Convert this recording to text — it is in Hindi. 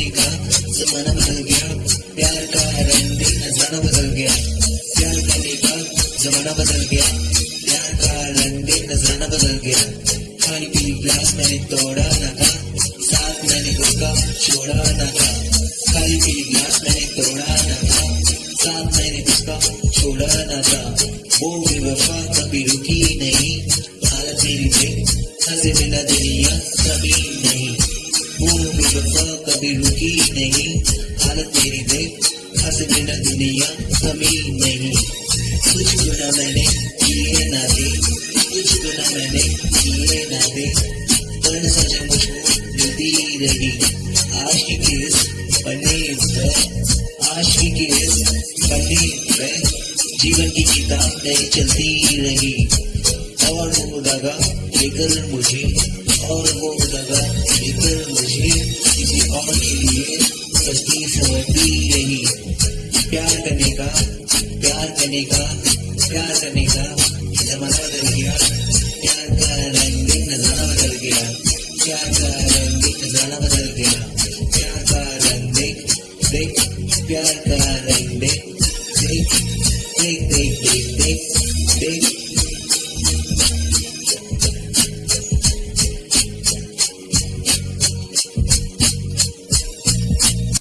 जमाने का जमाना बदल गया। प्यार का रहने खजाना बदल गया। प्यार करने का जमाना बदल गया। प्यार का रंगे खजाना बदल गया। खाली पीली ग्लास मैंने तोड़ा ना था। साथ मैंने उसका छोड़ा ना था। खाली पीली ग्लास मैंने तोड़ा ना था। साथ मैंने उसका छोड़ा ना था। वो भी वफा कभी रुकी नहीं। हालत मेरी थी हंसे मिला तेरी नहीं हालत मेरी देख हंसे बिना दुनिया कभी नहीं। कुछ गुना मैंने किए ना थे कुछ गुना मैंने किए ना थे पर सजा मुझको मिलती रही, आज की केस बने आज की केस बने जीवन की किताब नहीं चलती रही। और वो दगा लेकर मुझे, और वो दगा लेकर मुझे किसी और के लिए। बस्ती समझती यही प्यार करने का, प्यार करने का, प्यार करने का जमाना बदल गया। प्यार का रंग नज़ारा बदल गया। प्यार का रंग नज़ारा बदल गया। प्यार का रंग देख देख, प्यार का रंग देख देख देख देख देख देख देख।